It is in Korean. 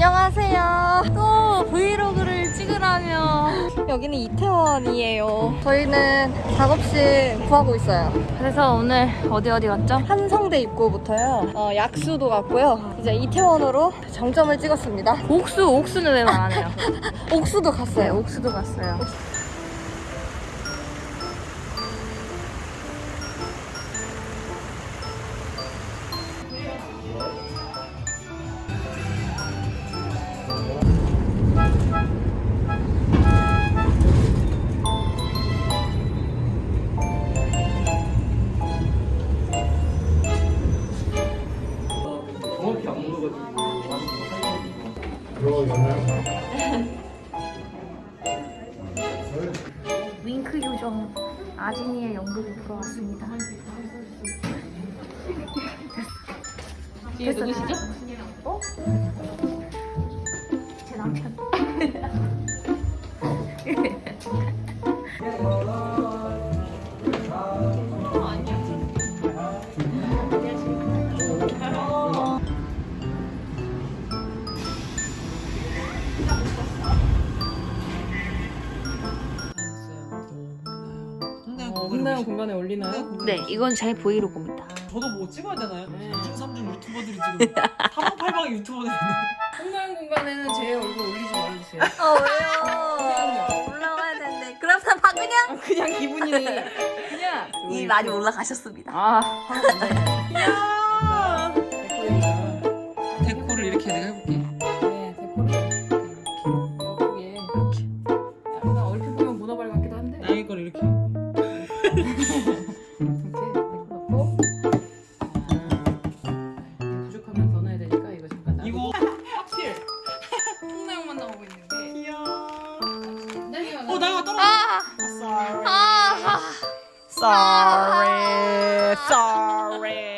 안녕하세요. 또 브이로그를 찍으라며. 여기는 이태원이에요. 저희는 작업실 구하고 있어요. 그래서 오늘 어디 어디 갔죠? 한성대 입구부터요. 어, 약수도 갔고요. 이제 이태원으로 정점을 찍었습니다. 옥수, 옥수는 왜 말 안 해요? 옥수도 네, 갔어요. 옥수도 갔어요. 윙크 요정 아진이의 연극이 돌아왔습니다. 뒤에 누구시죠? 어? 홍나영 공간에 올리나요? 네, 이건 제 브이로그입니다. 저도 뭐 찍어야 되나요? 2중 3중 유튜버들이 지금 사방팔방의 유튜버들이 홍나영 공간에는 제 얼굴 올리지 말아주세요 어, 왜요? 올라와야 되는데. 그럼 다 박은영? 아, 그냥 기분이 그냥 이 많이 올라가셨습니다. 아, 야 sorry sorry